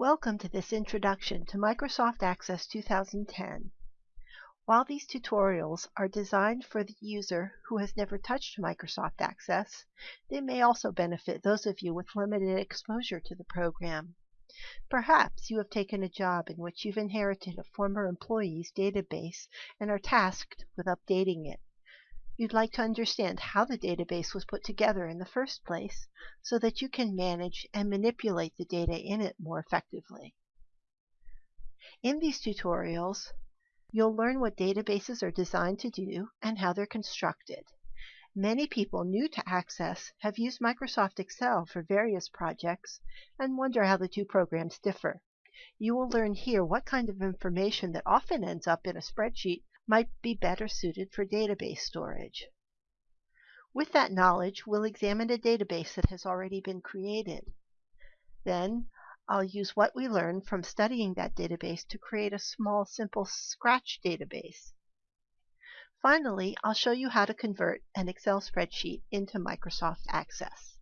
Welcome to this introduction to Microsoft Access 2010. While these tutorials are designed for the user who has never touched Microsoft Access, they may also benefit those of you with limited exposure to the program. Perhaps you have taken a job in which you've inherited a former employee's database and are tasked with updating it. You'd like to understand how the database was put together in the first place so that you can manage and manipulate the data in it more effectively. In these tutorials, you'll learn what databases are designed to do and how they're constructed. Many people new to Access have used Microsoft Excel for various projects and wonder how the two programs differ. You will learn here what kind of information that often ends up in a spreadsheet might be better suited for database storage. With that knowledge, we'll examine a database that has already been created. Then, I'll use what we learned from studying that database to create a small, simple Scratch database. Finally, I'll show you how to convert an Excel spreadsheet into Microsoft Access.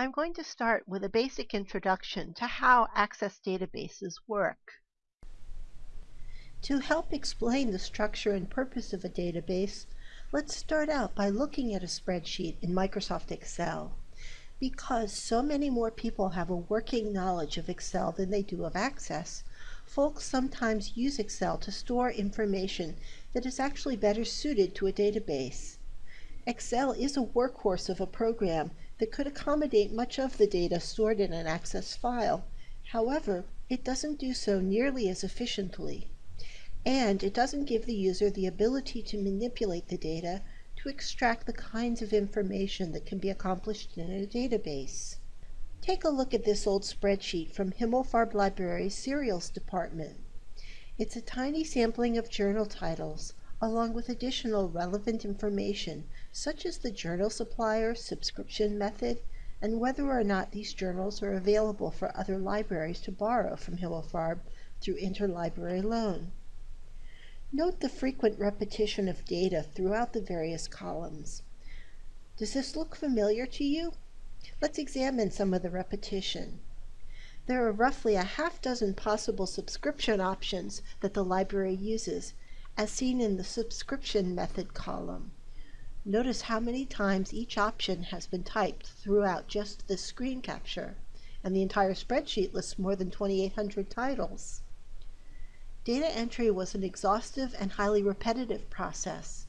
I'm going to start with a basic introduction to how Access databases work. To help explain the structure and purpose of a database, let's start out by looking at a spreadsheet in Microsoft Excel. Because so many more people have a working knowledge of Excel than they do of Access, folks sometimes use Excel to store information that is actually better suited to a database. Excel is a workhorse of a program that could accommodate much of the data stored in an Access file. However, it doesn't do so nearly as efficiently. And it doesn't give the user the ability to manipulate the data to extract the kinds of information that can be accomplished in a database. Take a look at this old spreadsheet from Himmelfarb Library's Serials Department. It's a tiny sampling of journal titles, along with additional relevant information such as the journal supplier, subscription method, and whether or not these journals are available for other libraries to borrow from Himmelfarb through interlibrary loan. Note the frequent repetition of data throughout the various columns. Does this look familiar to you? Let's examine some of the repetition. There are roughly a half dozen possible subscription options that the library uses, as seen in the subscription method column. Notice how many times each option has been typed throughout just this screen capture, and the entire spreadsheet lists more than 2,800 titles. Data entry was an exhaustive and highly repetitive process.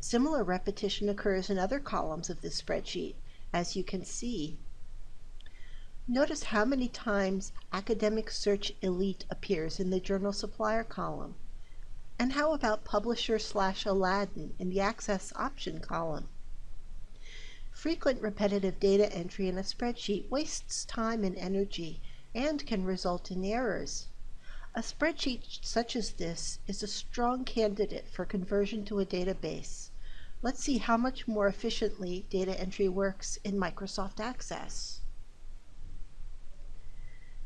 Similar repetition occurs in other columns of this spreadsheet, as you can see. Notice how many times Academic Search Elite appears in the Journal Supplier column. And how about Publisher slash Aladdin in the Access Option column? Frequent repetitive data entry in a spreadsheet wastes time and energy and can result in errors. A spreadsheet such as this is a strong candidate for conversion to a database. Let's see how much more efficiently data entry works in Microsoft Access.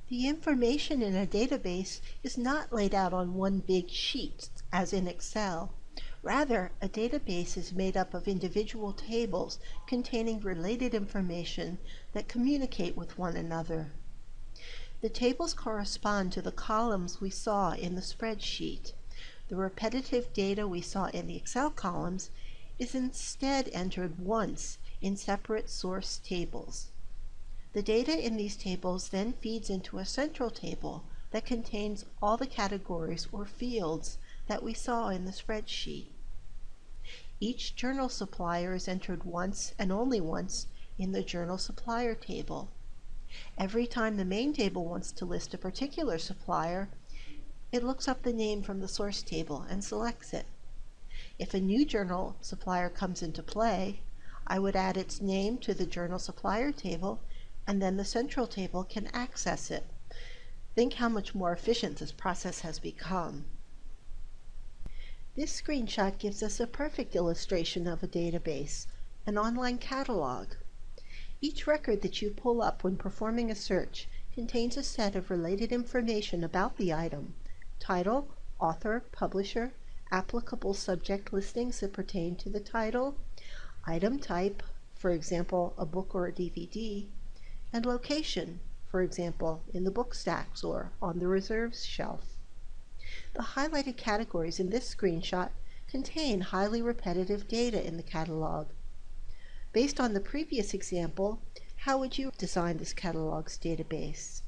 The information in a database is not laid out on one big sheet, as in Excel. Rather, a database is made up of individual tables containing related information that communicate with one another. The tables correspond to the columns we saw in the spreadsheet. The repetitive data we saw in the Excel columns is instead entered once in separate source tables. The data in these tables then feeds into a central table that contains all the categories or fields that we saw in the spreadsheet. Each journal supplier is entered once and only once in the journal supplier table. Every time the main table wants to list a particular supplier, it looks up the name from the source table and selects it. If a new journal supplier comes into play, I would add its name to the journal supplier table and then the central table can access it. Think how much more efficient this process has become. This screenshot gives us a perfect illustration of a database, an online catalog. Each record that you pull up when performing a search contains a set of related information about the item, title, author, publisher, applicable subject listings that pertain to the title, item type, for example, a book or a DVD, and location, for example, in the book stacks or on the reserves shelf. The highlighted categories in this screenshot contain highly repetitive data in the catalog. Based on the previous example, how would you design this catalog's database?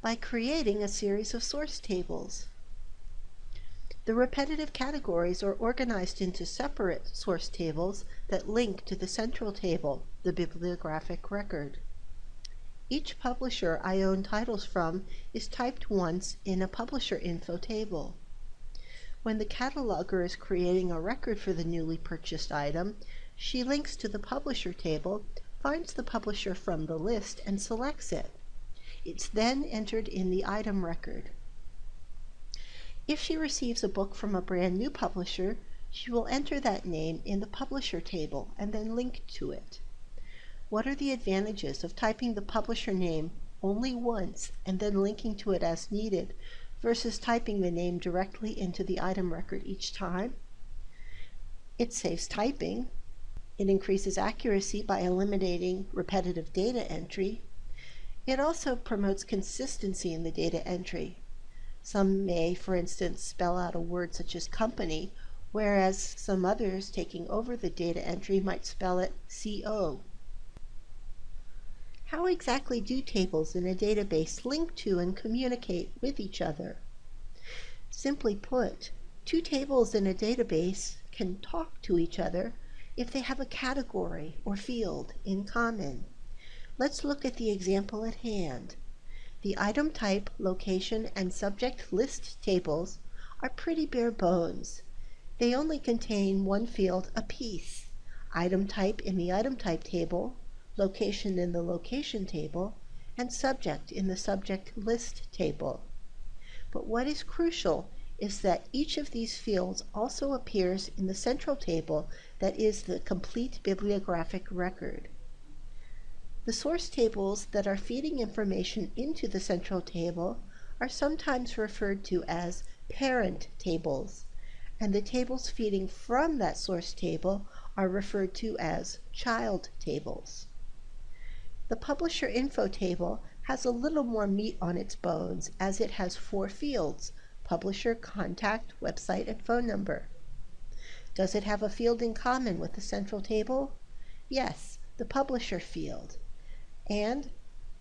By creating a series of source tables. The repetitive categories are organized into separate source tables that link to the central table, the bibliographic record. Each publisher I own titles from is typed once in a publisher info table. When the cataloger is creating a record for the newly purchased item, she links to the publisher table, finds the publisher from the list, and selects it. It's then entered in the item record. If she receives a book from a brand new publisher, she will enter that name in the publisher table and then link to it. What are the advantages of typing the publisher name only once and then linking to it as needed versus typing the name directly into the item record each time? It saves typing. It increases accuracy by eliminating repetitive data entry. It also promotes consistency in the data entry some may, for instance, spell out a word such as company, whereas some others taking over the data entry might spell it CO. How exactly do tables in a database link to and communicate with each other? Simply put, two tables in a database can talk to each other if they have a category or field in common. Let's look at the example at hand. The item type, location, and subject list tables are pretty bare bones. They only contain one field apiece, item type in the item type table, location in the location table, and subject in the subject list table. But what is crucial is that each of these fields also appears in the central table that is the complete bibliographic record. The source tables that are feeding information into the central table are sometimes referred to as parent tables, and the tables feeding from that source table are referred to as child tables. The publisher info table has a little more meat on its bones as it has four fields, publisher, contact, website, and phone number. Does it have a field in common with the central table? Yes, the publisher field. And,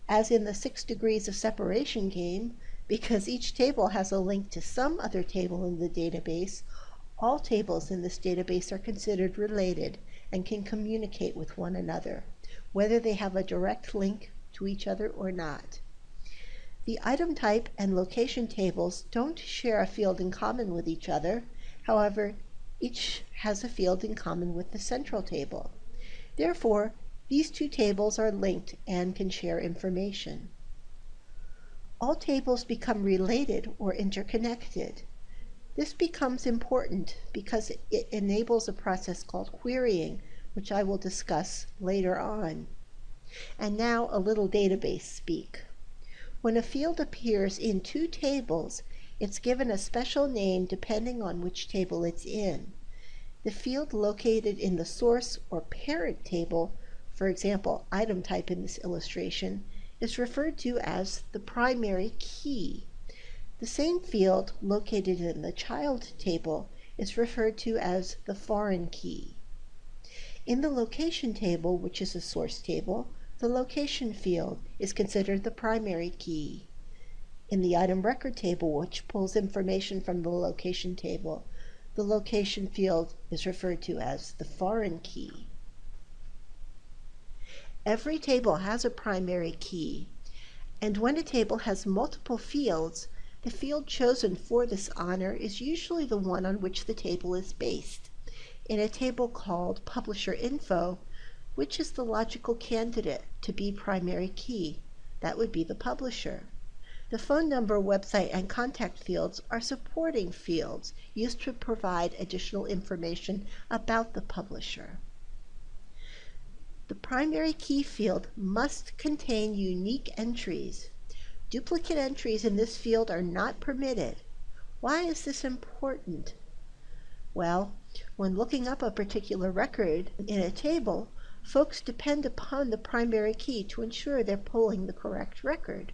as in the six degrees of separation game, because each table has a link to some other table in the database, all tables in this database are considered related and can communicate with one another, whether they have a direct link to each other or not. The item type and location tables don't share a field in common with each other. However, each has a field in common with the central table. Therefore, these two tables are linked and can share information. All tables become related or interconnected. This becomes important because it enables a process called querying, which I will discuss later on. And now a little database speak. When a field appears in two tables, it's given a special name depending on which table it's in. The field located in the source or parent table for example, item type in this illustration, is referred to as the primary key. The same field located in the child table is referred to as the foreign key. In the location table, which is a source table, the location field is considered the primary key. In the item record table, which pulls information from the location table, the location field is referred to as the foreign key. Every table has a primary key, and when a table has multiple fields, the field chosen for this honor is usually the one on which the table is based. In a table called Publisher Info, which is the logical candidate to be primary key? That would be the publisher. The phone number, website, and contact fields are supporting fields used to provide additional information about the publisher. The primary key field must contain unique entries. Duplicate entries in this field are not permitted. Why is this important? Well, when looking up a particular record in a table, folks depend upon the primary key to ensure they're pulling the correct record.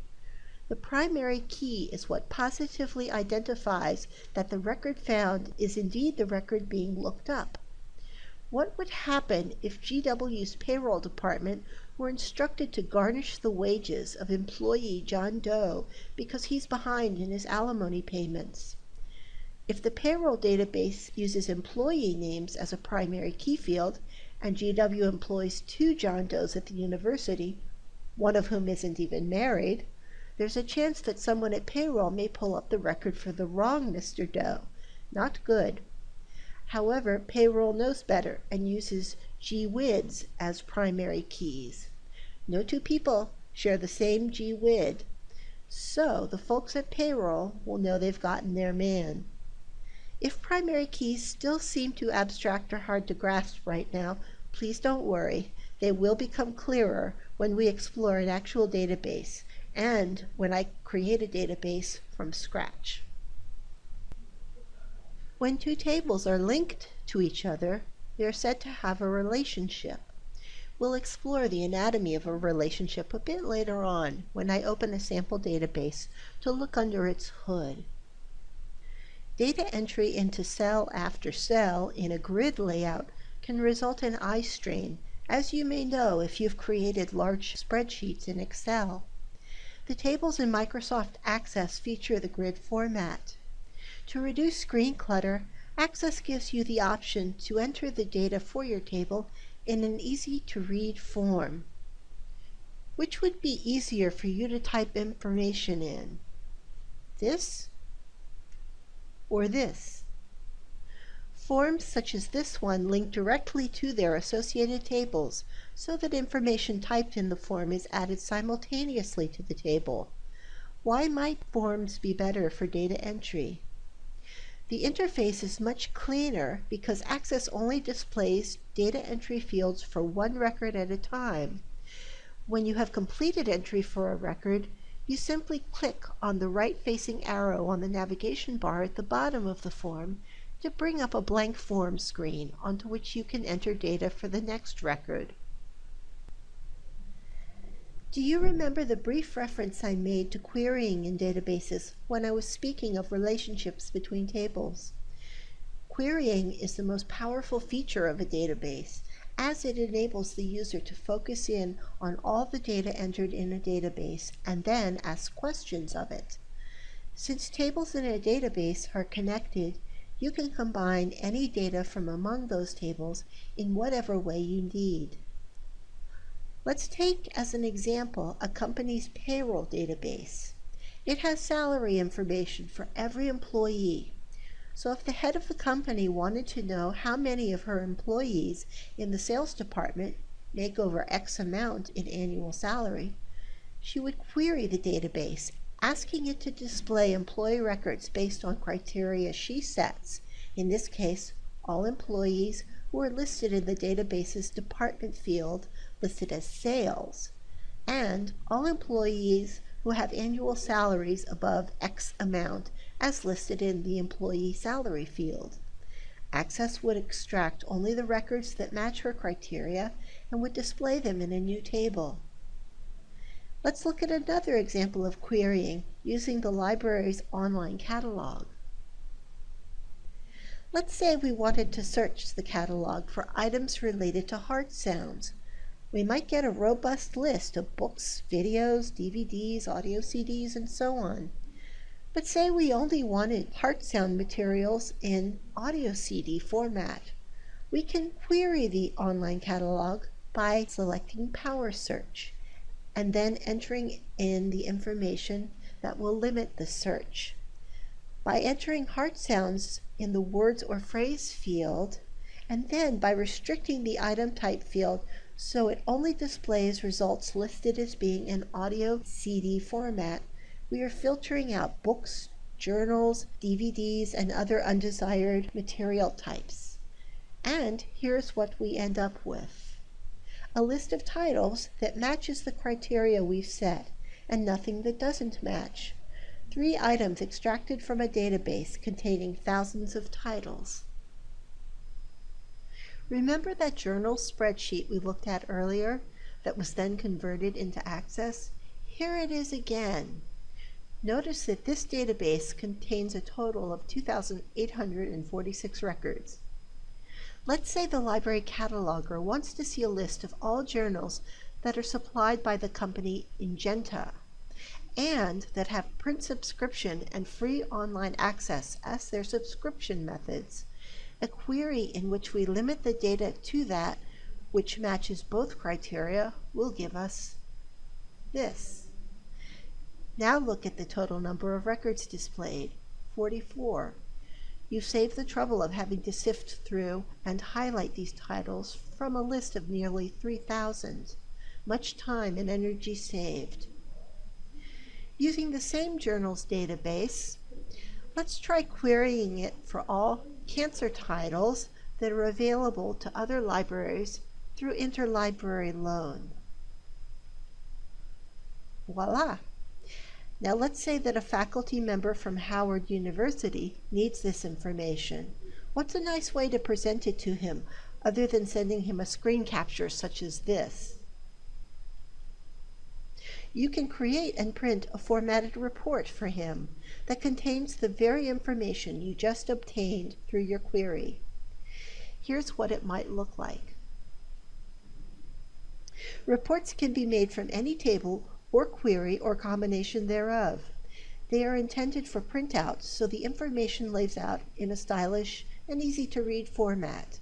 The primary key is what positively identifies that the record found is indeed the record being looked up. What would happen if GW's payroll department were instructed to garnish the wages of employee John Doe because he's behind in his alimony payments? If the payroll database uses employee names as a primary key field, and GW employs two John Does at the university, one of whom isn't even married, there's a chance that someone at payroll may pull up the record for the wrong Mr. Doe. Not good. However, payroll knows better and uses GWIDs as primary keys. No two people share the same GWID, so the folks at payroll will know they've gotten their man. If primary keys still seem too abstract or hard to grasp right now, please don't worry. They will become clearer when we explore an actual database and when I create a database from scratch. When two tables are linked to each other, they are said to have a relationship. We'll explore the anatomy of a relationship a bit later on when I open a sample database to look under its hood. Data entry into cell after cell in a grid layout can result in eye strain, as you may know if you've created large spreadsheets in Excel. The tables in Microsoft Access feature the grid format. To reduce screen clutter, Access gives you the option to enter the data for your table in an easy-to-read form. Which would be easier for you to type information in? This or this? Forms such as this one link directly to their associated tables so that information typed in the form is added simultaneously to the table. Why might forms be better for data entry? The interface is much cleaner because Access only displays data entry fields for one record at a time. When you have completed entry for a record, you simply click on the right-facing arrow on the navigation bar at the bottom of the form to bring up a blank form screen onto which you can enter data for the next record. Do you remember the brief reference I made to querying in databases when I was speaking of relationships between tables? Querying is the most powerful feature of a database as it enables the user to focus in on all the data entered in a database and then ask questions of it. Since tables in a database are connected, you can combine any data from among those tables in whatever way you need. Let's take as an example a company's payroll database. It has salary information for every employee. So if the head of the company wanted to know how many of her employees in the sales department make over X amount in annual salary, she would query the database asking it to display employee records based on criteria she sets, in this case, all employees who are listed in the database's department field listed as sales, and all employees who have annual salaries above X amount as listed in the employee salary field. Access would extract only the records that match her criteria and would display them in a new table. Let's look at another example of querying using the library's online catalog. Let's say we wanted to search the catalog for items related to heart sounds. We might get a robust list of books, videos, DVDs, audio CDs, and so on. But say we only wanted heart sound materials in audio CD format. We can query the online catalog by selecting Power Search and then entering in the information that will limit the search. By entering heart sounds in the words or phrase field, and then by restricting the item type field so it only displays results listed as being in audio CD format, we are filtering out books, journals, DVDs, and other undesired material types. And here's what we end up with a list of titles that matches the criteria we've set, and nothing that doesn't match. three items extracted from a database containing thousands of titles. Remember that journal spreadsheet we looked at earlier that was then converted into Access? Here it is again. Notice that this database contains a total of 2,846 records. Let's say the library cataloger wants to see a list of all journals that are supplied by the company Ingenta and that have print subscription and free online access as their subscription methods. A query in which we limit the data to that which matches both criteria will give us this. Now look at the total number of records displayed, 44. You save the trouble of having to sift through and highlight these titles from a list of nearly 3,000. Much time and energy saved. Using the same journals database, let's try querying it for all cancer titles that are available to other libraries through interlibrary loan. Voila! Now let's say that a faculty member from Howard University needs this information. What's a nice way to present it to him other than sending him a screen capture such as this? You can create and print a formatted report for him that contains the very information you just obtained through your query. Here's what it might look like. Reports can be made from any table or query or combination thereof. They are intended for printouts, so the information lays out in a stylish and easy to read format,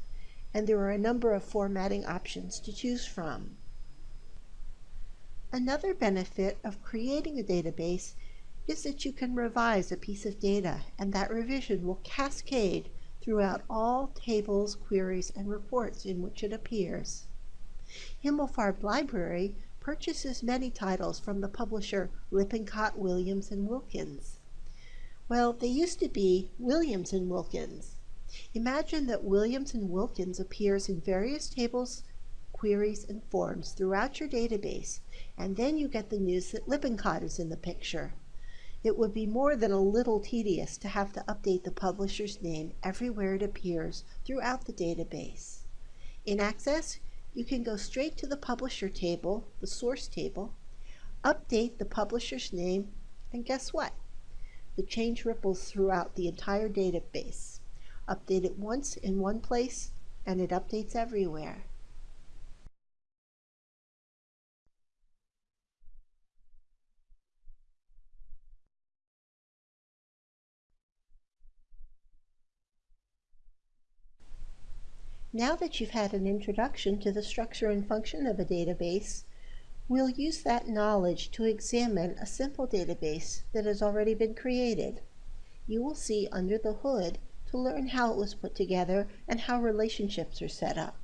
and there are a number of formatting options to choose from. Another benefit of creating a database is that you can revise a piece of data, and that revision will cascade throughout all tables, queries, and reports in which it appears. Himmelfarb Library purchases many titles from the publisher Lippincott, Williams, and Wilkins. Well, they used to be Williams and Wilkins. Imagine that Williams and Wilkins appears in various tables, queries, and forms throughout your database, and then you get the news that Lippincott is in the picture. It would be more than a little tedious to have to update the publisher's name everywhere it appears throughout the database. In Access, you can go straight to the publisher table, the source table, update the publisher's name, and guess what? The change ripples throughout the entire database. Update it once in one place, and it updates everywhere. Now that you've had an introduction to the structure and function of a database, we'll use that knowledge to examine a simple database that has already been created. You will see under the hood to learn how it was put together and how relationships are set up.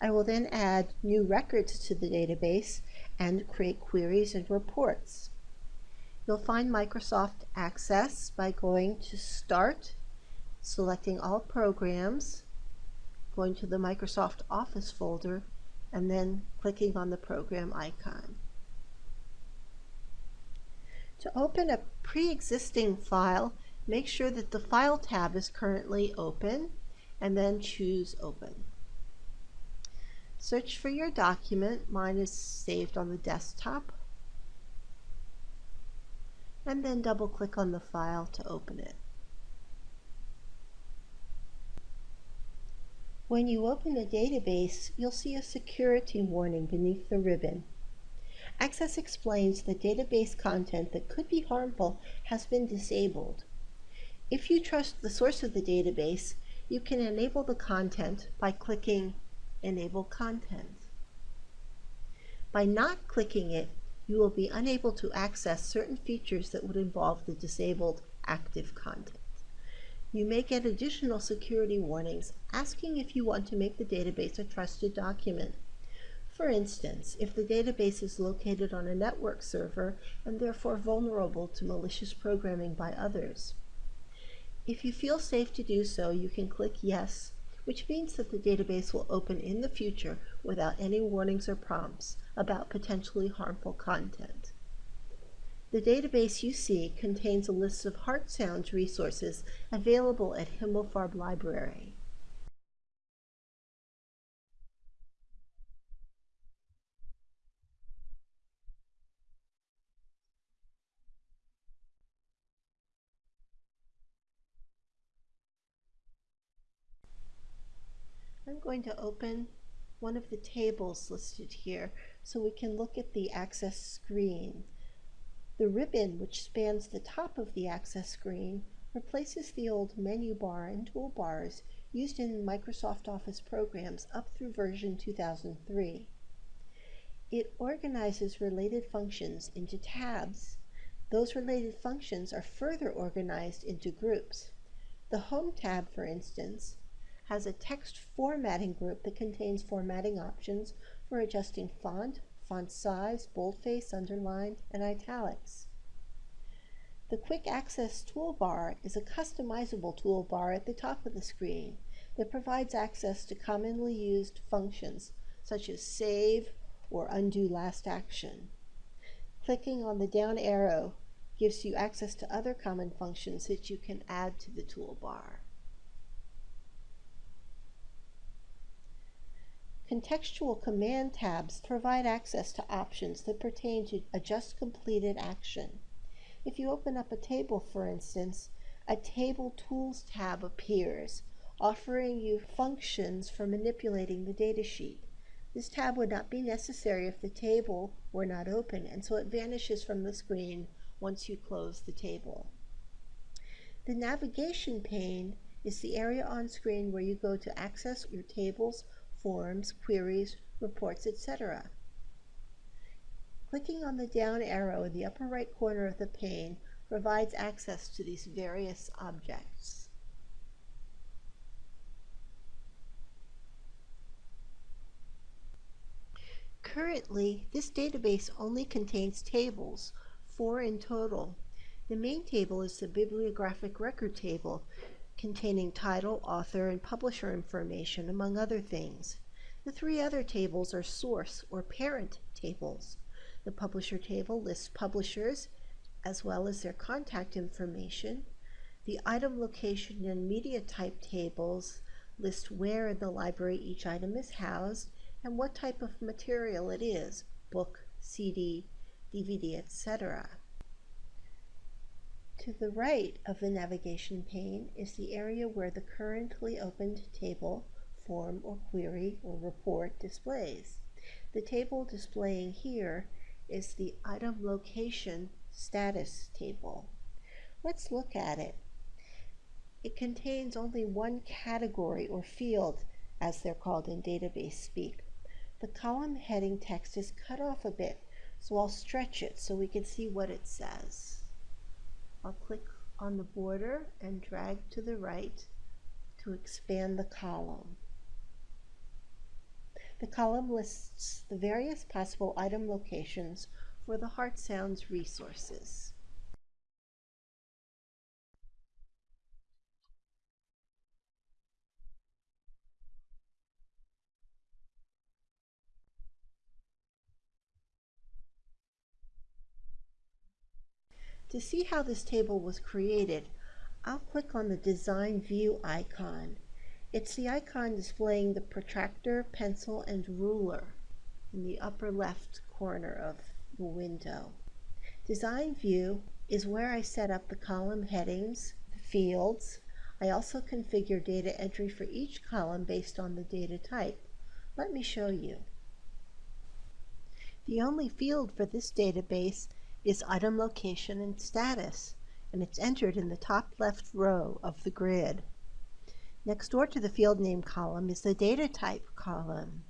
I will then add new records to the database and create queries and reports. You'll find Microsoft Access by going to Start, selecting All Programs, going to the Microsoft Office folder, and then clicking on the program icon. To open a pre-existing file, make sure that the File tab is currently open, and then choose Open. Search for your document. Mine is saved on the desktop. And then double click on the file to open it. When you open a database, you'll see a security warning beneath the ribbon. Access explains that database content that could be harmful has been disabled. If you trust the source of the database, you can enable the content by clicking Enable Content. By not clicking it, you will be unable to access certain features that would involve the disabled active content you may get additional security warnings asking if you want to make the database a trusted document. For instance, if the database is located on a network server and therefore vulnerable to malicious programming by others. If you feel safe to do so, you can click Yes, which means that the database will open in the future without any warnings or prompts about potentially harmful content. The database you see contains a list of Heart Sounds resources available at Himmelfarb Library. I'm going to open one of the tables listed here so we can look at the access screen. The ribbon which spans the top of the access screen replaces the old menu bar and toolbars used in Microsoft Office programs up through version 2003. It organizes related functions into tabs. Those related functions are further organized into groups. The Home tab, for instance, has a text formatting group that contains formatting options for adjusting font, font size, boldface, underline, and italics. The Quick Access toolbar is a customizable toolbar at the top of the screen that provides access to commonly used functions such as save or undo last action. Clicking on the down arrow gives you access to other common functions that you can add to the toolbar. Contextual command tabs provide access to options that pertain to a just completed action. If you open up a table, for instance, a Table Tools tab appears, offering you functions for manipulating the datasheet. This tab would not be necessary if the table were not open, and so it vanishes from the screen once you close the table. The navigation pane is the area on screen where you go to access your tables forms, queries, reports, etc. Clicking on the down arrow in the upper right corner of the pane provides access to these various objects. Currently, this database only contains tables, four in total. The main table is the bibliographic record table, containing title, author, and publisher information, among other things. The three other tables are source or parent tables. The publisher table lists publishers as well as their contact information. The item location and media type tables list where in the library each item is housed and what type of material it is, book, CD, DVD, etc. To the right of the navigation pane is the area where the currently opened table, form or query or report displays. The table displaying here is the item location status table. Let's look at it. It contains only one category or field, as they're called in database speak. The column heading text is cut off a bit, so I'll stretch it so we can see what it says. I'll click on the border and drag to the right to expand the column. The column lists the various possible item locations for the Heart Sounds resources. To see how this table was created, I'll click on the Design View icon. It's the icon displaying the protractor, pencil, and ruler in the upper left corner of the window. Design View is where I set up the column headings, the fields. I also configure data entry for each column based on the data type. Let me show you. The only field for this database is item location and status, and it's entered in the top left row of the grid. Next door to the field name column is the data type column.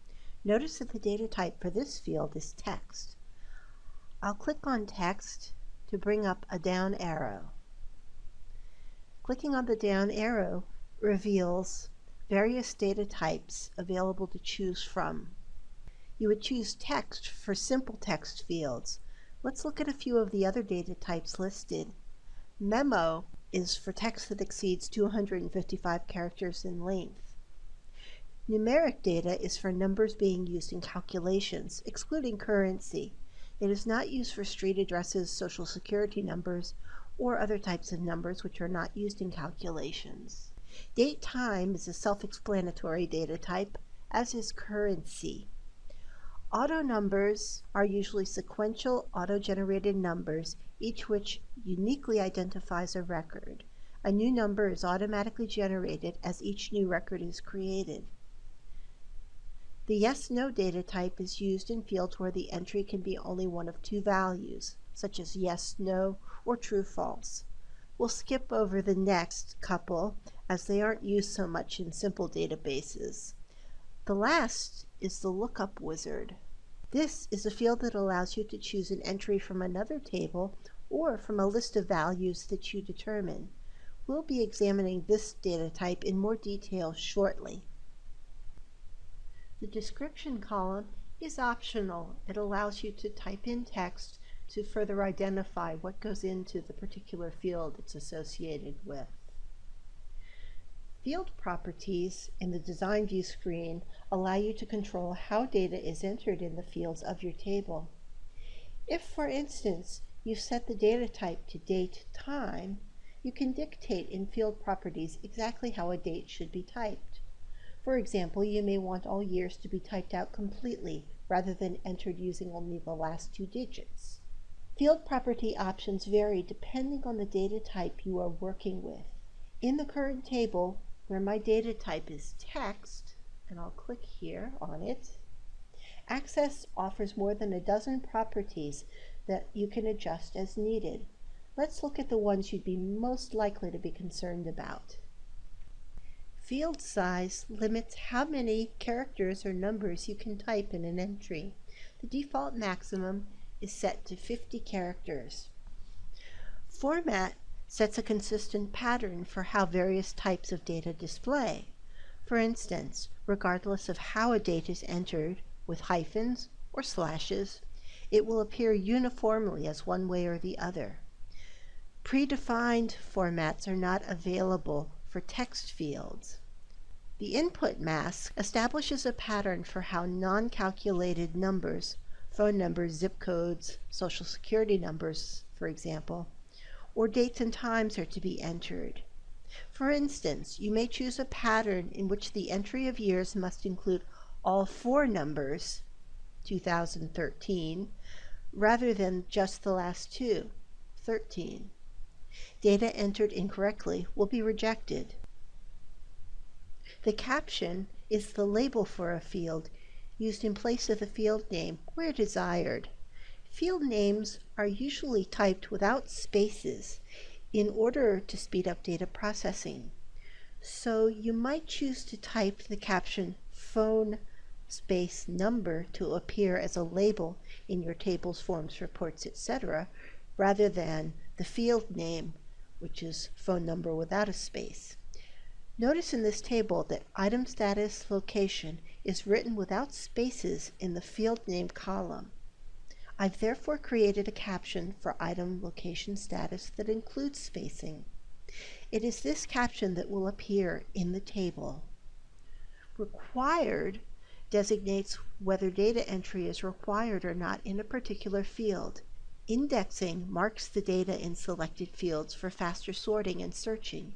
Notice that the data type for this field is text. I'll click on text to bring up a down arrow. Clicking on the down arrow reveals various data types available to choose from. You would choose text for simple text fields, Let's look at a few of the other data types listed. Memo is for text that exceeds 255 characters in length. Numeric data is for numbers being used in calculations, excluding currency. It is not used for street addresses, social security numbers, or other types of numbers which are not used in calculations. Date time is a self-explanatory data type, as is currency. Auto numbers are usually sequential auto-generated numbers, each which uniquely identifies a record. A new number is automatically generated as each new record is created. The yes-no data type is used in fields where the entry can be only one of two values, such as yes, no, or true, false. We'll skip over the next couple as they aren't used so much in simple databases. The last is the lookup wizard. This is a field that allows you to choose an entry from another table or from a list of values that you determine. We'll be examining this data type in more detail shortly. The description column is optional. It allows you to type in text to further identify what goes into the particular field it's associated with. Field properties in the Design View screen allow you to control how data is entered in the fields of your table. If, for instance, you set the data type to date time, you can dictate in field properties exactly how a date should be typed. For example, you may want all years to be typed out completely rather than entered using only the last two digits. Field property options vary depending on the data type you are working with. In the current table, where my data type is text, and I'll click here on it, Access offers more than a dozen properties that you can adjust as needed. Let's look at the ones you'd be most likely to be concerned about. Field size limits how many characters or numbers you can type in an entry. The default maximum is set to 50 characters. Format sets a consistent pattern for how various types of data display. For instance, regardless of how a date is entered, with hyphens or slashes, it will appear uniformly as one way or the other. Predefined formats are not available for text fields. The input mask establishes a pattern for how non-calculated numbers, phone numbers, zip codes, social security numbers, for example, or dates and times are to be entered. For instance, you may choose a pattern in which the entry of years must include all four numbers, 2013, rather than just the last two, 13. Data entered incorrectly will be rejected. The caption is the label for a field used in place of the field name where desired. Field names are usually typed without spaces in order to speed up data processing. So you might choose to type the caption phone space number to appear as a label in your tables, forms, reports, etc., rather than the field name, which is phone number without a space. Notice in this table that item status location is written without spaces in the field name column. I've therefore created a caption for item location status that includes spacing. It is this caption that will appear in the table. Required designates whether data entry is required or not in a particular field. Indexing marks the data in selected fields for faster sorting and searching.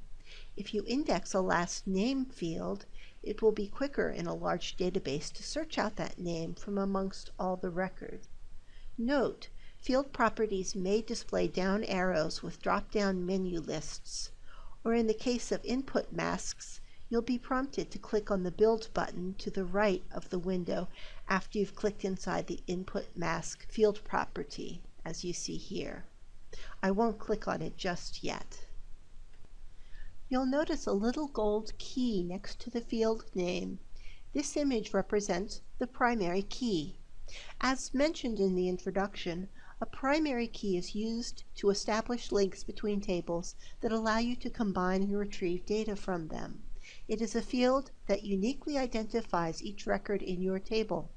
If you index a last name field, it will be quicker in a large database to search out that name from amongst all the records. Note, field properties may display down arrows with drop-down menu lists, or in the case of input masks, you'll be prompted to click on the Build button to the right of the window after you've clicked inside the Input Mask field property, as you see here. I won't click on it just yet. You'll notice a little gold key next to the field name. This image represents the primary key. As mentioned in the introduction, a primary key is used to establish links between tables that allow you to combine and retrieve data from them. It is a field that uniquely identifies each record in your table.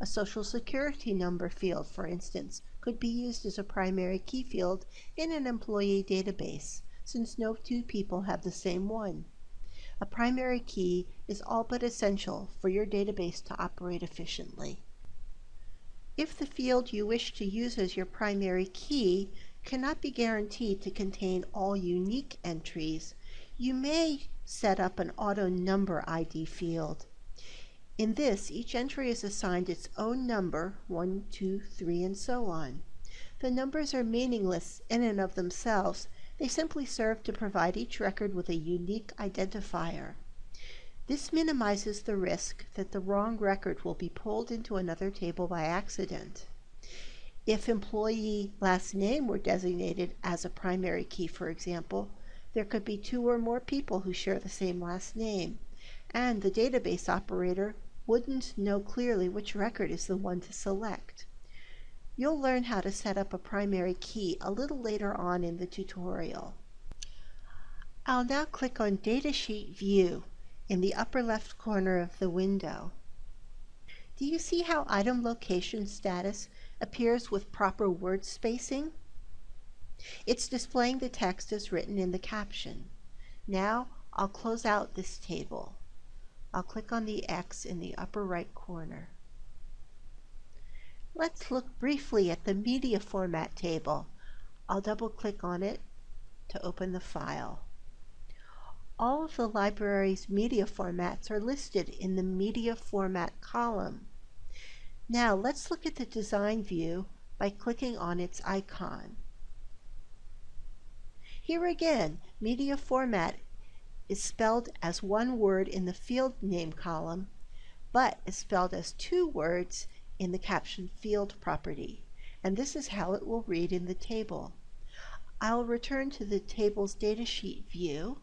A social security number field, for instance, could be used as a primary key field in an employee database, since no two people have the same one. A primary key is all but essential for your database to operate efficiently. If the field you wish to use as your primary key cannot be guaranteed to contain all unique entries, you may set up an auto number ID field. In this, each entry is assigned its own number, 1, 2, 3, and so on. The numbers are meaningless in and of themselves. They simply serve to provide each record with a unique identifier. This minimizes the risk that the wrong record will be pulled into another table by accident. If employee last name were designated as a primary key, for example, there could be two or more people who share the same last name, and the database operator wouldn't know clearly which record is the one to select. You'll learn how to set up a primary key a little later on in the tutorial. I'll now click on Datasheet View in the upper left corner of the window. Do you see how item location status appears with proper word spacing? It's displaying the text as written in the caption. Now I'll close out this table. I'll click on the X in the upper right corner. Let's look briefly at the media format table. I'll double click on it to open the file. All of the library's media formats are listed in the Media Format column. Now let's look at the design view by clicking on its icon. Here again, media format is spelled as one word in the field name column, but is spelled as two words in the caption field property, and this is how it will read in the table. I'll return to the table's datasheet view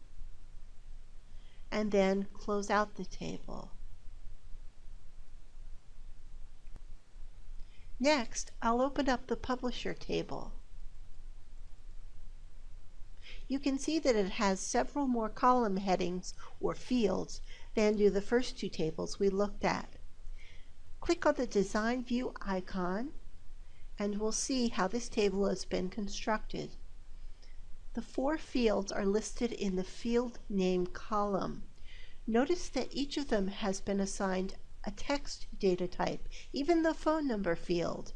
and then close out the table. Next, I'll open up the Publisher table. You can see that it has several more column headings or fields than do the first two tables we looked at. Click on the Design View icon and we'll see how this table has been constructed. The four fields are listed in the field name column. Notice that each of them has been assigned a text data type, even the phone number field.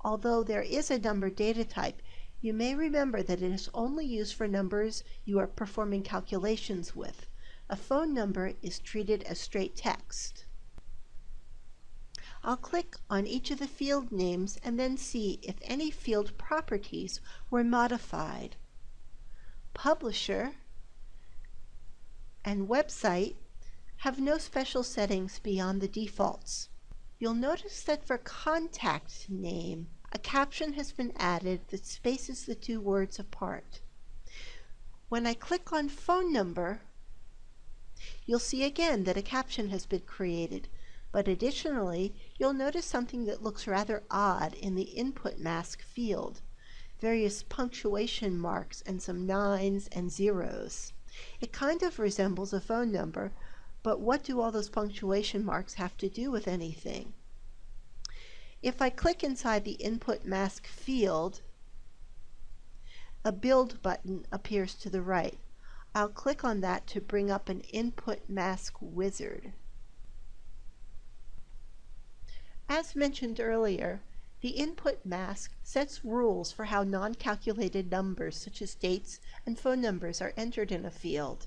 Although there is a number data type, you may remember that it is only used for numbers you are performing calculations with. A phone number is treated as straight text. I'll click on each of the field names and then see if any field properties were modified publisher, and website have no special settings beyond the defaults. You'll notice that for contact name, a caption has been added that spaces the two words apart. When I click on phone number, you'll see again that a caption has been created, but additionally, you'll notice something that looks rather odd in the input mask field various punctuation marks and some nines and zeros. It kind of resembles a phone number, but what do all those punctuation marks have to do with anything? If I click inside the input mask field, a build button appears to the right. I'll click on that to bring up an input mask wizard. As mentioned earlier, the input mask sets rules for how non-calculated numbers such as dates and phone numbers are entered in a field.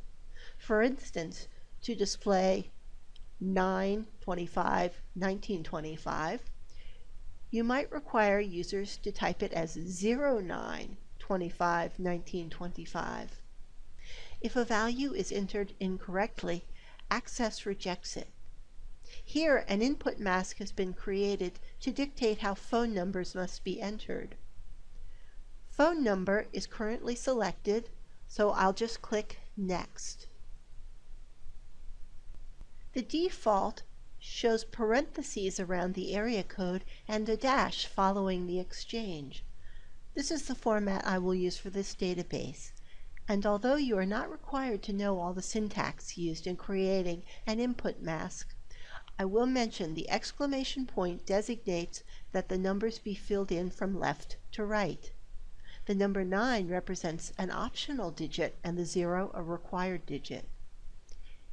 For instance, to display 925 1925, you might require users to type it as 0925 1925. If a value is entered incorrectly, Access rejects it. Here, an input mask has been created to dictate how phone numbers must be entered. Phone number is currently selected, so I'll just click Next. The default shows parentheses around the area code and a dash following the exchange. This is the format I will use for this database. And although you are not required to know all the syntax used in creating an input mask, I will mention the exclamation point designates that the numbers be filled in from left to right. The number 9 represents an optional digit and the 0 a required digit.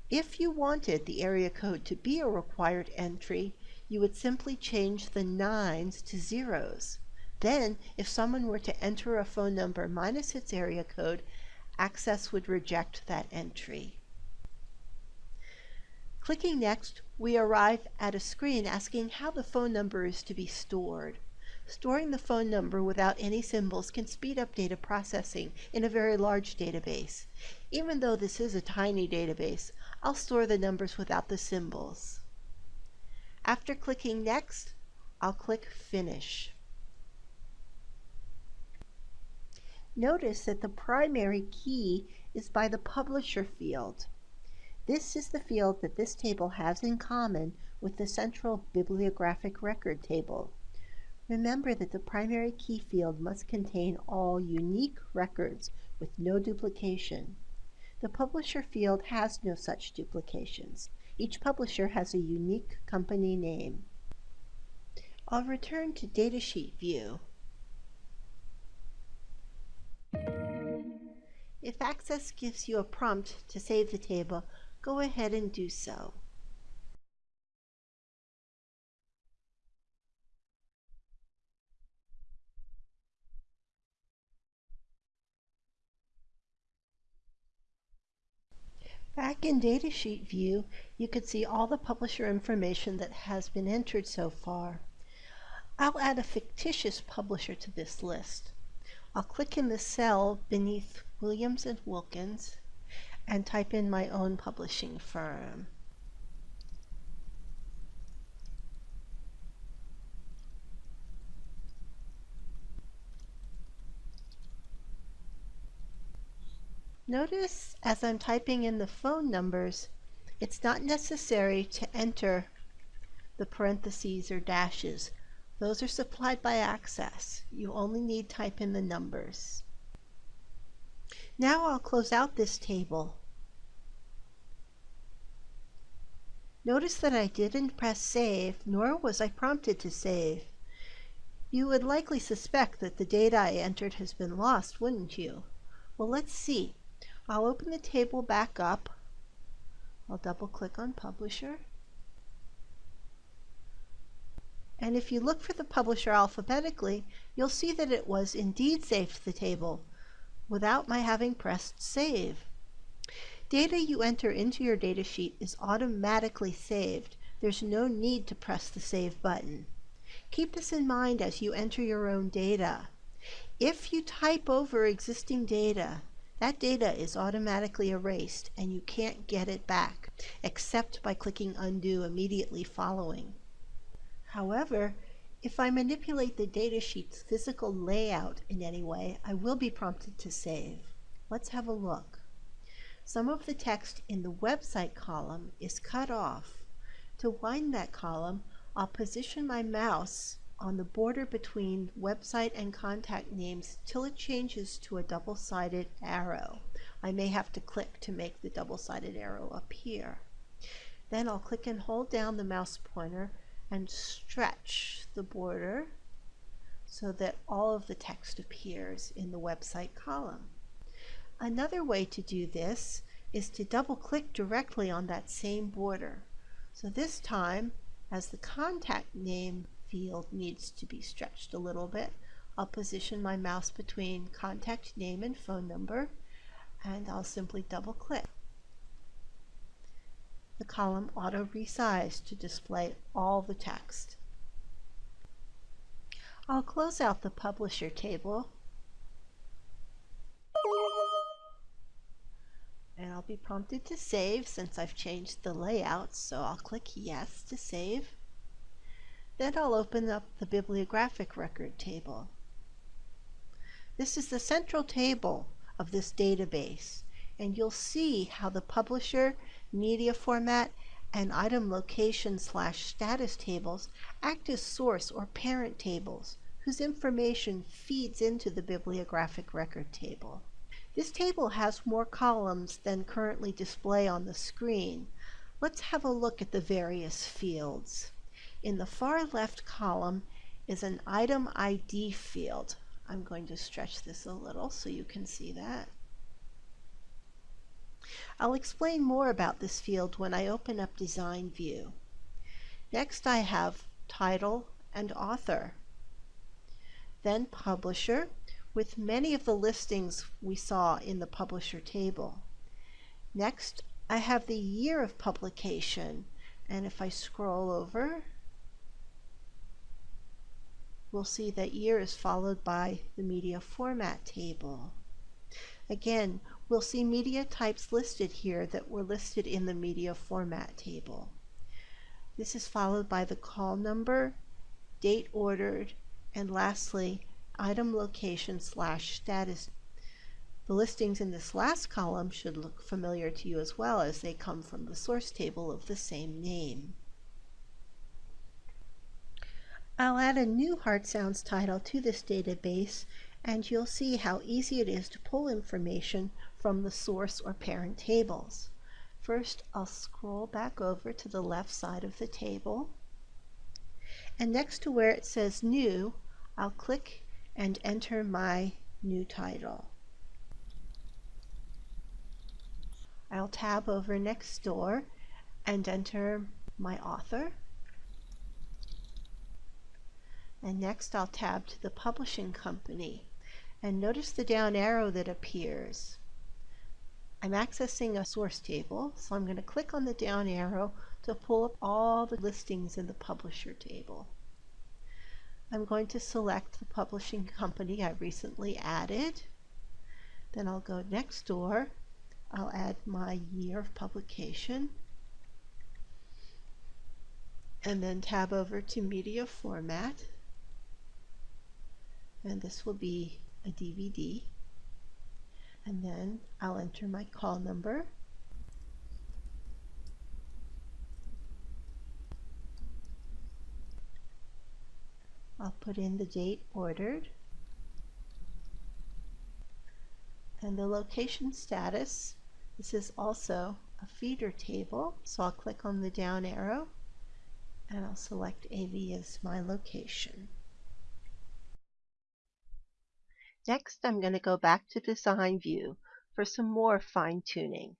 If you wanted the area code to be a required entry, you would simply change the nines to zeros. Then, if someone were to enter a phone number minus its area code, Access would reject that entry. Clicking Next, we arrive at a screen asking how the phone number is to be stored. Storing the phone number without any symbols can speed up data processing in a very large database. Even though this is a tiny database, I'll store the numbers without the symbols. After clicking Next, I'll click Finish. Notice that the primary key is by the publisher field. This is the field that this table has in common with the central bibliographic record table. Remember that the primary key field must contain all unique records with no duplication. The publisher field has no such duplications. Each publisher has a unique company name. I'll return to Datasheet view If Access gives you a prompt to save the table, go ahead and do so. Back in Datasheet view, you can see all the publisher information that has been entered so far. I'll add a fictitious publisher to this list. I'll click in the cell beneath Williams and Wilkins and type in my own publishing firm. Notice as I'm typing in the phone numbers, it's not necessary to enter the parentheses or dashes those are supplied by Access. You only need type in the numbers. Now I'll close out this table. Notice that I didn't press save, nor was I prompted to save. You would likely suspect that the data I entered has been lost, wouldn't you? Well, let's see. I'll open the table back up. I'll double click on Publisher. and if you look for the publisher alphabetically, you'll see that it was indeed saved to the table without my having pressed save. Data you enter into your datasheet is automatically saved. There's no need to press the save button. Keep this in mind as you enter your own data. If you type over existing data, that data is automatically erased and you can't get it back except by clicking undo immediately following. However, if I manipulate the datasheet's physical layout in any way, I will be prompted to save. Let's have a look. Some of the text in the website column is cut off. To wind that column, I'll position my mouse on the border between website and contact names till it changes to a double-sided arrow. I may have to click to make the double-sided arrow appear. Then I'll click and hold down the mouse pointer and stretch the border so that all of the text appears in the website column. Another way to do this is to double click directly on that same border. So this time, as the contact name field needs to be stretched a little bit, I'll position my mouse between contact name and phone number and I'll simply double click the column auto resize to display all the text. I'll close out the publisher table I'll be prompted to save since I've changed the layout so I'll click yes to save. Then I'll open up the bibliographic record table. This is the central table of this database and you'll see how the publisher media format, and item location slash status tables act as source or parent tables whose information feeds into the bibliographic record table. This table has more columns than currently display on the screen. Let's have a look at the various fields. In the far left column is an item ID field. I'm going to stretch this a little so you can see that. I'll explain more about this field when I open up Design View. Next I have Title and Author. Then Publisher, with many of the listings we saw in the Publisher table. Next, I have the year of publication, and if I scroll over, we'll see that year is followed by the media format table. Again, we'll see media types listed here that were listed in the media format table. This is followed by the call number, date ordered, and lastly, item location slash status. The listings in this last column should look familiar to you as well as they come from the source table of the same name. I'll add a new Heart Sounds title to this database and you'll see how easy it is to pull information from the source or parent tables. First, I'll scroll back over to the left side of the table. And next to where it says New, I'll click and enter my new title. I'll tab over next door and enter my author. And next I'll tab to the publishing company. And notice the down arrow that appears. I'm accessing a source table, so I'm going to click on the down arrow to pull up all the listings in the publisher table. I'm going to select the publishing company I recently added. Then I'll go next door. I'll add my year of publication. And then tab over to media format and this will be a DVD and then I'll enter my call number I'll put in the date ordered and the location status this is also a feeder table so I'll click on the down arrow and I'll select AV as my location Next, I'm going to go back to Design View for some more fine tuning.